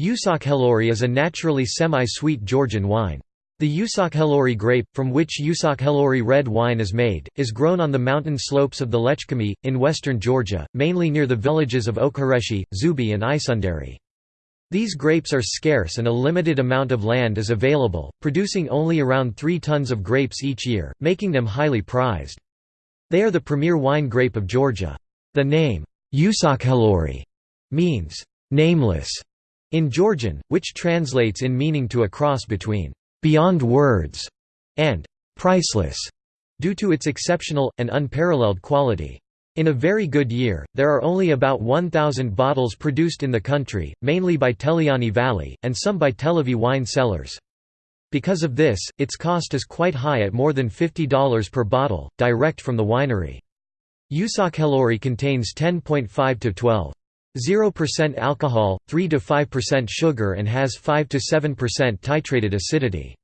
Usakhelouri is a naturally semi-sweet Georgian wine. The Usakhelouri grape, from which Usakhelouri red wine is made, is grown on the mountain slopes of the Lechkhumi, in western Georgia, mainly near the villages of Okureshi, Zubi and Isundari. These grapes are scarce and a limited amount of land is available, producing only around 3 tons of grapes each year, making them highly prized. They are the premier wine grape of Georgia. The name, Usakhelouri, means, nameless, in Georgian, which translates in meaning to a cross between beyond words and priceless, due to its exceptional, and unparalleled quality. In a very good year, there are only about 1,000 bottles produced in the country, mainly by Teliani Valley, and some by Telavi wine cellars. Because of this, its cost is quite high at more than $50 per bottle, direct from the winery. Usakhelouri contains 10.5 to 12. 0% alcohol, 3–5% sugar and has 5–7% titrated acidity.